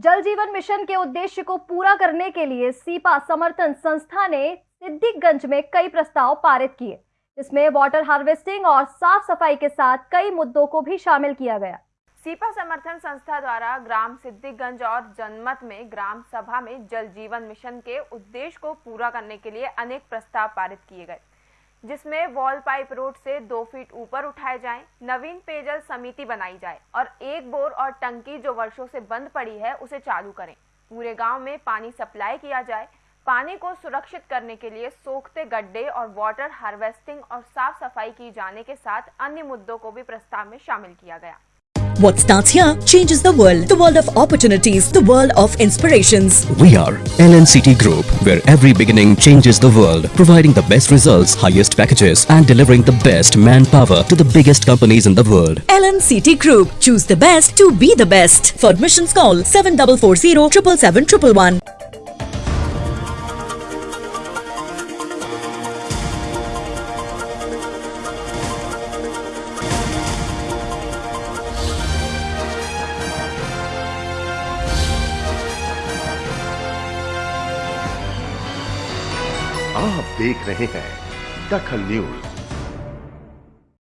जल जीवन मिशन के उद्देश्य को पूरा करने के लिए सीपा समर्थन संस्था ने सिद्दीकगंज में कई प्रस्ताव पारित किए, जिसमें वाटर हार्वेस्टिंग और साफ़ सफ़ाई के साथ कई मुद्दों को भी शामिल किया गया। सीपा समर्थन संस्था द्वारा ग्राम सिद्दीकगंज और जनमत में ग्राम सभा में जल जीवन मिशन के उद्देश्य को पूरा करने के लिए अनेक प्रस्ताव पारित किए गए। जिसमें वॉल पाइप रोड से दो फीट ऊपर उठाए जाएँ, नवीन पेयजल समिति बनाई जाए और एक बोर और टंकी जो वर्षों से बंद पड़ी है उसे चालू करें। पूरे गाँव में पानी सप्लाई किया जाए। पानी को सुरक्षित करने के लिए सोखते गड्ढे और वाटर हार्वेस्टिंग और साफ़ सफ़ाई की जाने के साथ अन्य मुद्दों को भी प्रस्ताव में शामिल किया गया। What starts here changes the world. The world of opportunities, the world of inspirations. We are LNCT Group, where every beginning changes the world, providing the best results, highest packages, and delivering the best manpower to the biggest companies in the world. LNCT Group. Choose the best to be the best. For admissions call 7440 777 आप देख रहे हैं दखल news.